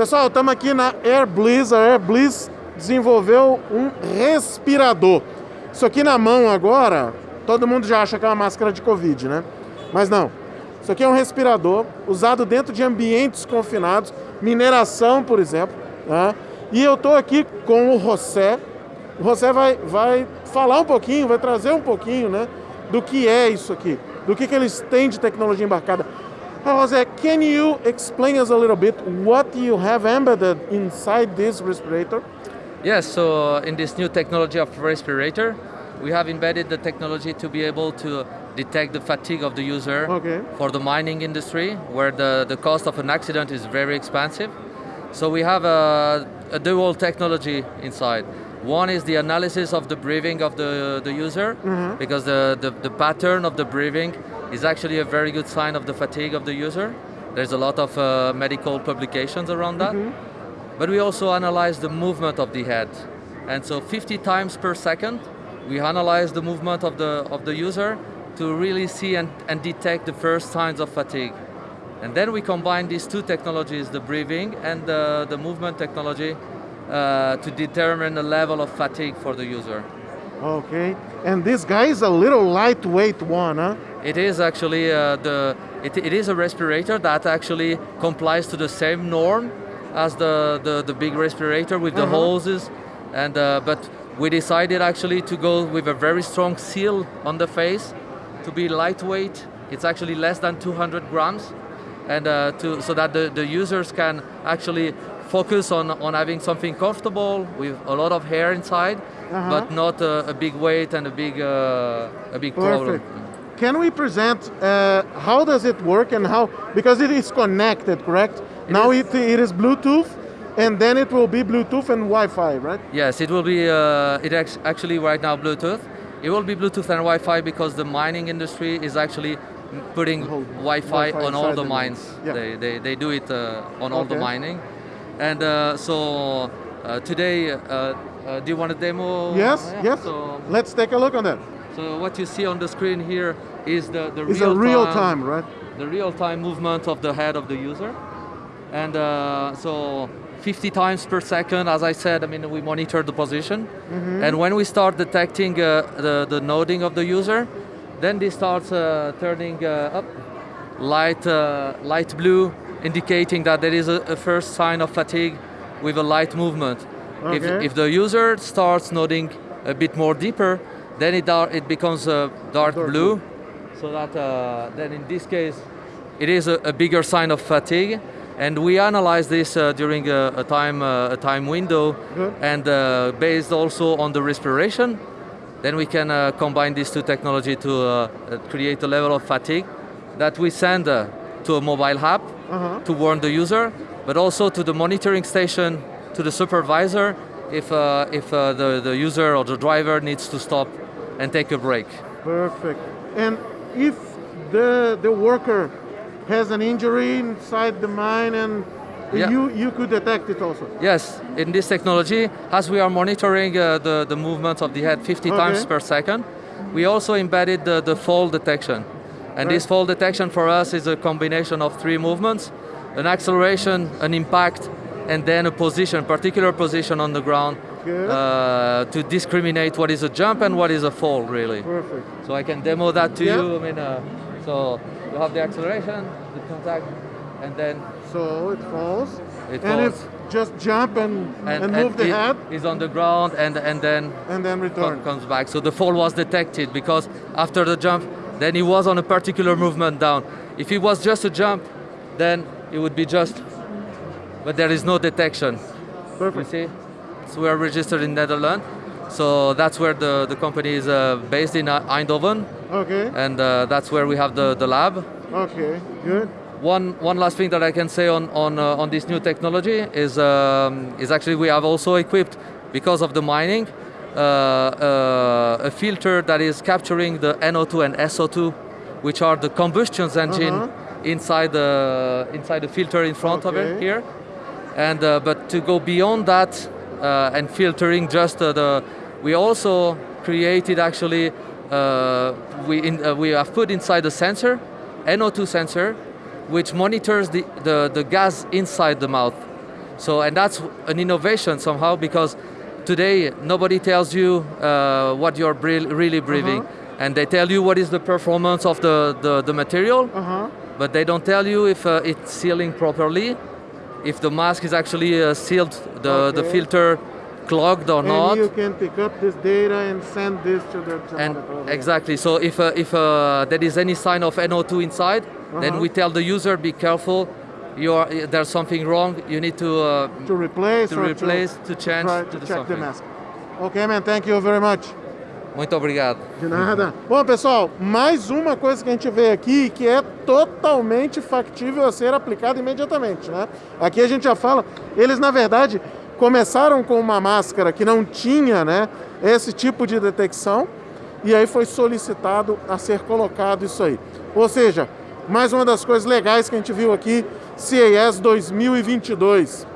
Pessoal, estamos aqui na Air Bliss. A Air Bliss desenvolveu um respirador. Isso aqui na mão agora, todo mundo já acha que é uma máscara de Covid, né? Mas não. Isso aqui é um respirador usado dentro de ambientes confinados, mineração, por exemplo. Né? E eu estou aqui com o José. O José vai, vai falar um pouquinho, vai trazer um pouquinho né, do que é isso aqui, do que, que eles têm de tecnologia embarcada. José, can you explain us a little bit what you have embedded inside this respirator? Yes, so uh, in this new technology of respirator, we have embedded the technology to be able to detect the fatigue of the user Okay. for the mining industry, where the, the cost of an accident is very expensive. So we have a, a dual technology inside. One is the analysis of the breathing of the, the user, mm-hmm. because the, the, the pattern of the breathing is actually a very good sign of the fatigue of the user. There's a lot of uh, medical publications around that. But we also analyze the movement of the head. And so 50 times per second, we analyze the movement of the, of the user to really see and, and detect the first signs of fatigue. And then we combine these two technologies, the breathing and the, the movement technology, uh, to determine the level of fatigue for the user. Okay. And this guy is a little lightweight one, huh? It is actually uh, the it, it is a respirator that actually complies to the same norm as the, the, the big respirator with the Uh-huh. hoses, and uh, but we decided actually to go with a very strong seal on the face to be lightweight. It's actually less than 200 grams, and uh, to so that the, the users can actually focus on, on having something comfortable with a lot of hair inside, Uh-huh. but not a, a big weight and a big uh, a big problem. Can we present uh, how does it work and how because it is connected, correct? now is. it, it is Bluetooth, and then it will be Bluetooth and Wi-Fi, right? Yes, it will be. Uh, it actually right now Bluetooth. It will be Bluetooth and Wi-Fi because the mining industry is actually putting Wi-Fi, Wi-Fi on all the mines. Yeah. They, they, they do it uh, on all the mining, and uh, so uh, today, uh, do you want a demo? Yes, Yeah. yes. So, Let's take a look on that. so what you see on the screen here is the the real a real time, right? the real-time movement of the head of the user. And uh, so 50 times per second, as I said, I mean, we monitor the position. And when we start detecting uh, the, the noding of the user, then this starts uh, turning uh, up, light, uh, light blue, indicating that there is a, a first sign of fatigue with a light movement. If, Okay. if the user starts nodding a bit more deeper, then it, it becomes a dark, Dark blue. blue. So that uh, then in this case, it is a, a bigger sign of fatigue. And we analyze this uh, during a, a time uh, a time window, Good. and uh, based also on the respiration, then we can uh, combine these two technology to uh, create a level of fatigue that we send uh, to a mobile app Uh-huh. to warn the user, but also to the monitoring station, to the supervisor, if, uh, if uh, the, the user or the driver needs to stop and take a break. Perfect. And if the the worker has an injury inside the mine, and Yeah. you you could detect it also. Yes, in this technology, as we are monitoring uh, the, the movement of the head 50 times per second, we also embedded the, the fall detection. And this Right. fall detection for us is a combination of three movements, an acceleration, an impact, and then a position, particular position on the ground uh, to discriminate what is a jump and what is a fall, really. Perfect. So I can demo that to you. I mean, uh, so you have the acceleration, the contact, and then So it falls. It and falls. if just jump and and, move the it head is on the ground and and then and then return. comes back. So the fall was detected because after the jump, then he was on a particular movement down. If it was just a jump, then it would be just, but there is no detection. You see, so we are registered in Netherlands. So that's where the, the company is uh, based in uh, Eindhoven, Okay. and uh, that's where we have the, the lab. Okay. Good. One, one last thing that I can say on, on, uh, on this new technology is, um, is actually we have also equipped, because of the mining, uh, uh, a filter that is capturing the NO2 and SO2, which are the combustion engine Uh-huh. inside, the, inside the filter in front of it here. And, uh, but to go beyond that uh, and filtering just uh, the, we also created actually, uh, we, in, uh, we have put inside the sensor, NO2 sensor, which monitors the, the, the gas inside the mouth. So, and that's an innovation somehow because today nobody tells you uh, what you're really breathing. And they tell you what is the performance of the, the, the material, Aham. but they don't tell you if uh, it's sealing properly, if the mask is actually uh, sealed, the, the filter clogged or And not. you can pick up this data and send this to the to And exactly, so if, uh, if uh, there is any sign of NO2 inside, then Uh-huh. we tell the user, be careful, you are, there's something wrong, you need to, uh, to replace to replace, to change, to to check the mask. Okay, man. Thank you very much. Muito obrigado. De nada. Bom, pessoal, mais uma coisa que a gente vê aqui que é totalmente factível a ser aplicada imediatamente, né? Aqui a gente já fala, eles na verdade começaram com uma máscara que não tinha, né, esse tipo de detecção e aí foi solicitado a ser colocado isso aí. Ou seja, mais uma das coisas legais que a gente viu aqui, CES 2022.